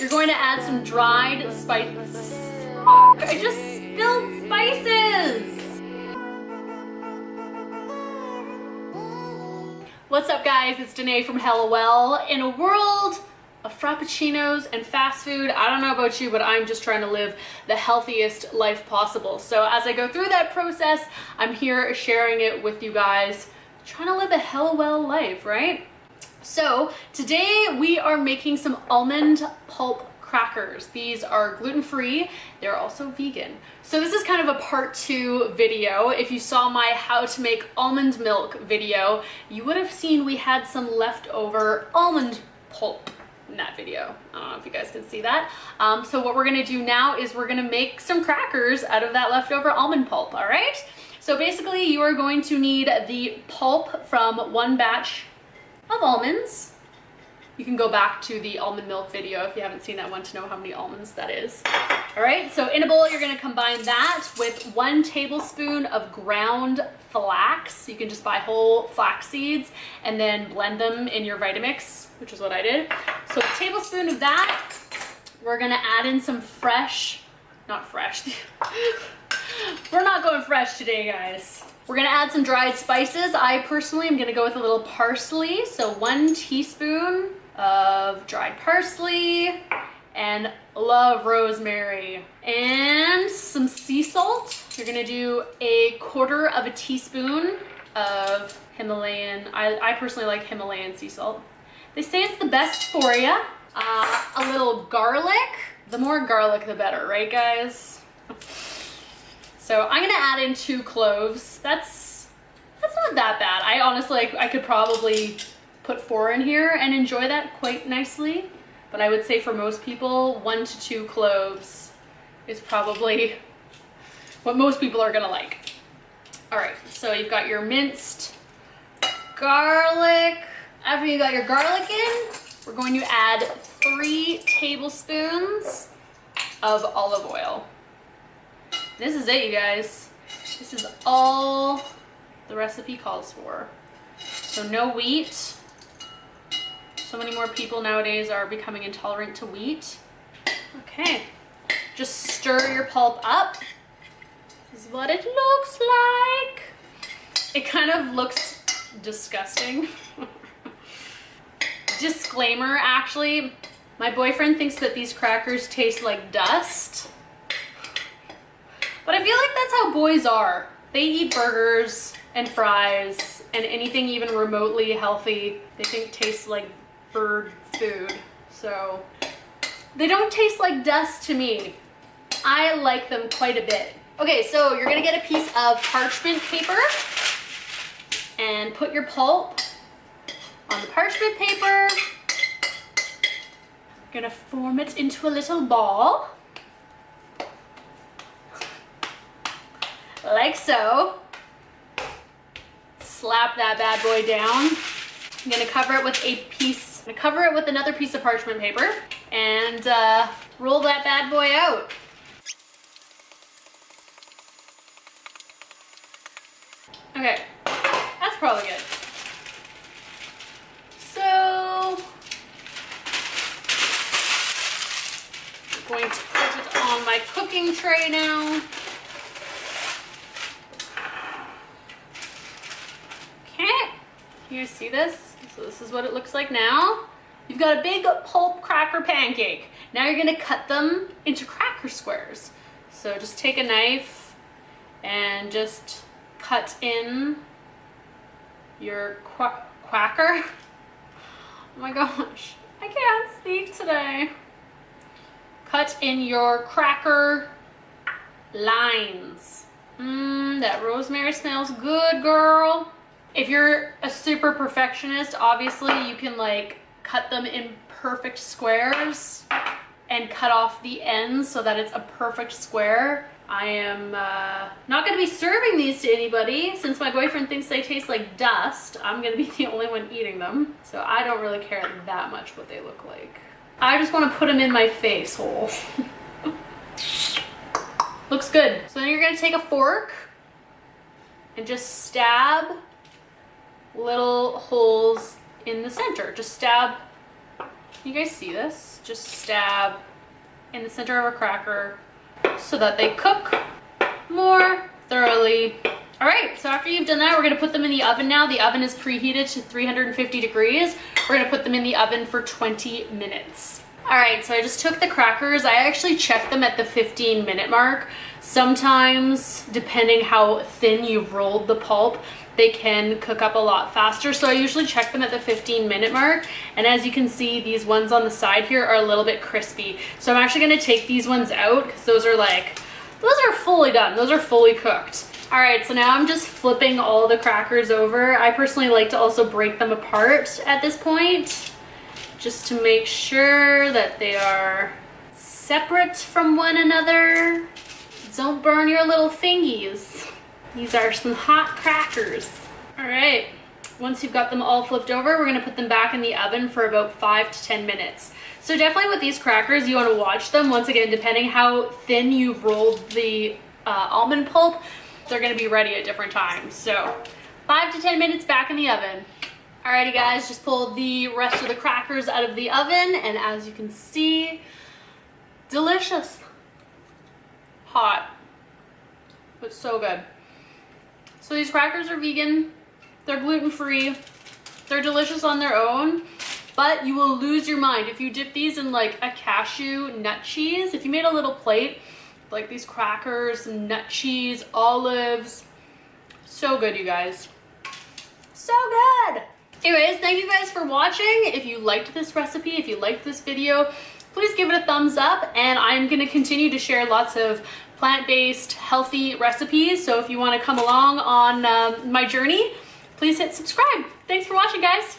you're going to add some dried spices. I just spilled spices. What's up guys, it's Danae from Hellawell. In a world of frappuccinos and fast food, I don't know about you, but I'm just trying to live the healthiest life possible. So as I go through that process, I'm here sharing it with you guys, trying to live a Hellawell life, right? So today we are making some almond pulp crackers. These are gluten-free. They're also vegan. So this is kind of a part two video. If you saw my how to make almond milk video, you would have seen we had some leftover almond pulp in that video. I don't know if you guys can see that. Um, so what we're gonna do now is we're gonna make some crackers out of that leftover almond pulp, all right? So basically you are going to need the pulp from one batch of almonds, you can go back to the almond milk video if you haven't seen that one to know how many almonds that is. All right, so in a bowl, you're gonna combine that with one tablespoon of ground flax. You can just buy whole flax seeds and then blend them in your Vitamix, which is what I did. So a tablespoon of that. We're gonna add in some fresh, not fresh. We're not going fresh today, guys. We're gonna add some dried spices. I personally am gonna go with a little parsley. So one teaspoon of dried parsley and love rosemary and some sea salt. You're gonna do a quarter of a teaspoon of Himalayan, I, I personally like Himalayan sea salt. They say it's the best for you. Uh, a little garlic. The more garlic, the better, right guys? So I'm gonna add in two cloves. That's, that's not that bad. I honestly, I could probably put four in here and enjoy that quite nicely. But I would say for most people, one to two cloves is probably what most people are gonna like. All right, so you've got your minced garlic. After you got your garlic in, we're going to add three tablespoons of olive oil. This is it, you guys. This is all the recipe calls for. So no wheat, so many more people nowadays are becoming intolerant to wheat. Okay, just stir your pulp up. This is what it looks like. It kind of looks disgusting. Disclaimer, actually, my boyfriend thinks that these crackers taste like dust. But I feel like that's how boys are. They eat burgers and fries and anything even remotely healthy they think tastes like bird food. So they don't taste like dust to me. I like them quite a bit. Okay, so you're gonna get a piece of parchment paper and put your pulp on the parchment paper. Gonna form it into a little ball. Like so. Slap that bad boy down. I'm gonna cover it with a piece I'm gonna cover it with another piece of parchment paper and uh, roll that bad boy out. Okay, that's probably good. So, I'm going to put it on my cooking tray now. Okay, you see this? So this is what it looks like now. You've got a big pulp cracker pancake. Now you're gonna cut them into cracker squares. So just take a knife and just cut in your qu quacker. Oh my gosh, I can't speak today. Cut in your cracker lines. Mmm, that rosemary smells good, girl. If you're a super perfectionist, obviously you can like cut them in perfect squares and cut off the ends so that it's a perfect square. I am uh, not going to be serving these to anybody since my boyfriend thinks they taste like dust. I'm going to be the only one eating them. So I don't really care that much what they look like. I just want to put them in my face hole. Looks good. So then you're going to take a fork and just stab little holes in the center. Just stab You guys see this? Just stab in the center of a cracker so that they cook more thoroughly. All right, so after you've done that, we're gonna put them in the oven now. The oven is preheated to 350 degrees. We're gonna put them in the oven for 20 minutes. All right, so I just took the crackers. I actually checked them at the 15 minute mark. Sometimes, depending how thin you've rolled the pulp, they can cook up a lot faster. So I usually check them at the 15 minute mark. And as you can see, these ones on the side here are a little bit crispy. So I'm actually gonna take these ones out because those are like, those are fully done. Those are fully cooked. All right, so now I'm just flipping all the crackers over. I personally like to also break them apart at this point just to make sure that they are separate from one another. Don't burn your little fingies. These are some hot crackers. All right, once you've got them all flipped over, we're gonna put them back in the oven for about five to 10 minutes. So definitely with these crackers, you wanna watch them. Once again, depending how thin you've rolled the uh, almond pulp, they're gonna be ready at different times. So five to 10 minutes back in the oven. Alrighty guys, just pulled the rest of the crackers out of the oven and as you can see, delicious. Hot, but so good. So these crackers are vegan, they're gluten-free, they're delicious on their own, but you will lose your mind if you dip these in like a cashew nut cheese. If you made a little plate, like these crackers, nut cheese, olives, so good you guys. So good! Anyways, thank you guys for watching. If you liked this recipe, if you liked this video, please give it a thumbs up and I'm gonna continue to share lots of plant-based healthy recipes. So if you wanna come along on um, my journey, please hit subscribe. Thanks for watching guys.